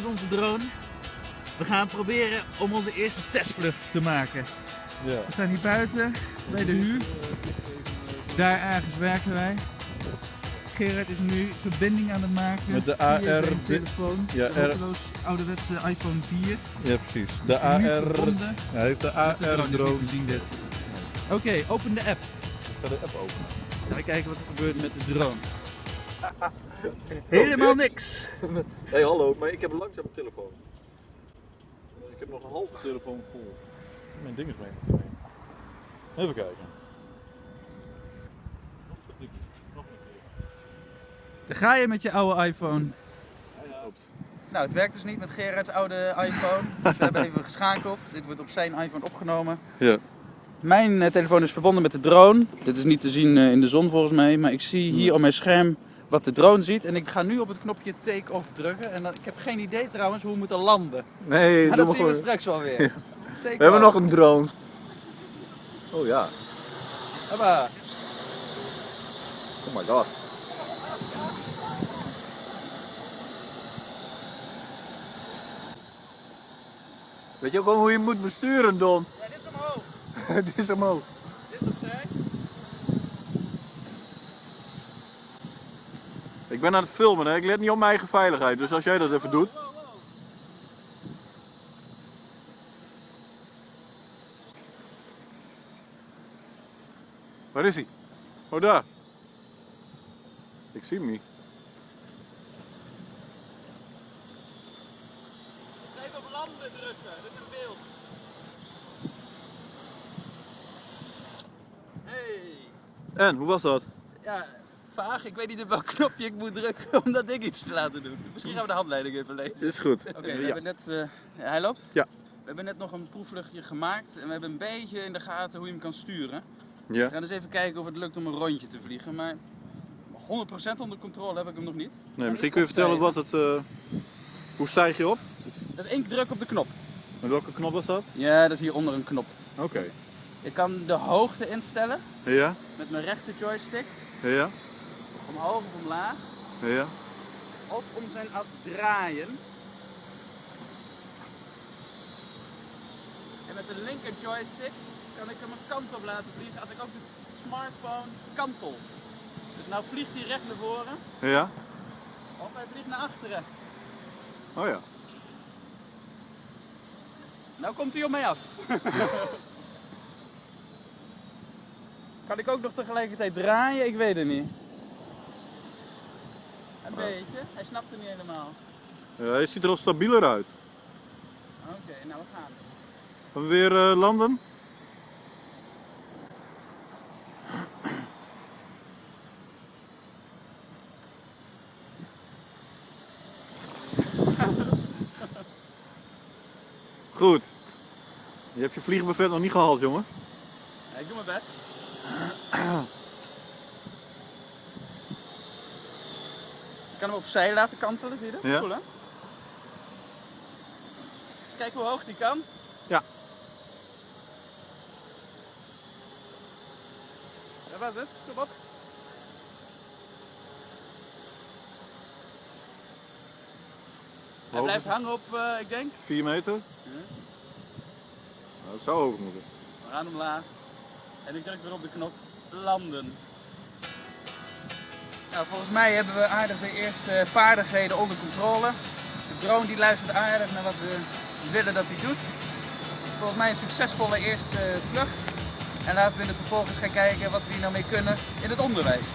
is onze drone. We gaan proberen om onze eerste testvlucht te maken. Ja. We staan hier buiten bij de huur. Daar ergens werken wij. Gerard is nu verbinding aan het maken Met de AR telefoon. Ja, de ouderwetse iPhone 4. Ja, precies. De AR. Hij heeft de De drone. Oké, open de app. Ik ga de app openen. Gaan we kijken wat er gebeurt met de drone. Helemaal niks. Hey, hallo, maar ik heb een langzame telefoon. Ik heb nog een halve telefoon vol. Mijn ding is mee. Even kijken. Nog een keer. Daar ga je met je oude iPhone. Nou, het werkt dus niet met Gerard's oude iPhone. Dus we hebben even geschakeld. Dit wordt op zijn iPhone opgenomen. Ja. Mijn eh, telefoon is verbonden met de drone. Dit is niet te zien eh, in de zon volgens mij. Maar ik zie hier op mijn scherm wat de drone ziet. En ik ga nu op het knopje take-off drukken. En dan, ik heb geen idee trouwens hoe we moeten landen. Nee, Maar dat maar zien we straks wel weer. We hebben nog een drone. Oh ja. Hoppa. Oh my god. Weet je ook wel hoe je moet besturen, Don? Ja, dit is omhoog. Dit is omhoog. Dit is opzij. Ik ben aan het filmen, hè. ik let niet op mijn eigen veiligheid. Dus als jij dat even doet. Waar is hij? Oh, daar. Ik zie hem niet. Even op landen drukken. Dit is beeld. Hey. En, hoe was dat? Ja, vaag. Ik weet niet op welk knopje ik moet drukken om dat ding iets te laten doen. Misschien gaan we de handleiding even lezen. Is goed. Oké, we Ja. hebben net... eh, ja, hij loopt? Ja. We hebben net nog een proefvluchtje gemaakt en we hebben een beetje in de gaten hoe je hem kan sturen. We Ja. gaan eens even kijken of het lukt om een rondje te vliegen, maar 100% onder controle heb ik hem nog niet. Nee, misschien kun je vertellen wat het... eh, hoe stijg je op? Dat is één druk op de knop. Met welke knop was dat? Ja, dat is hieronder een knop. Oké. Ik kan de hoogte instellen Ja? met mijn rechter joystick, Ja? Omhoog of omlaag, Ja? of om zijn as draaien. En met de linker joystick kan ik hem een kant op laten vliegen als ik ook de smartphone kantel. Dus nou vliegt hij recht naar voren Ja? of hij vliegt naar achteren. Oh ja. Nou komt hij op mij af. kan ik ook nog tegelijkertijd draaien? Ik weet het niet. Een beetje. Hij snapt het niet helemaal. ja hij ziet er al stabieler uit. Oké, nou we gaan. Gaan we weer eh, landen? Goed. Je hebt je vliegbuffet nog niet gehaald, jongen. Ja, ik doe mijn best. Kan hem opzij laten kantelen, zie je dat? Ja. Cool hè? Kijk hoe hoog die kan. Ja. Dat was het. Kom op. Hij blijft hangen op, eh, ik denk. 4 meter? Ja. Nou, dat zou hoog moeten. We gaan omlaag. En ik druk weer op de knop landen. Nou, volgens mij hebben we aardig de eerste vaardigheden onder controle. De drone die luistert aardig naar wat we willen dat hij doet. Volgens mij een succesvolle eerste vlucht. En laten we in eens gaan kijken wat we hier nou mee kunnen in het onderwijs.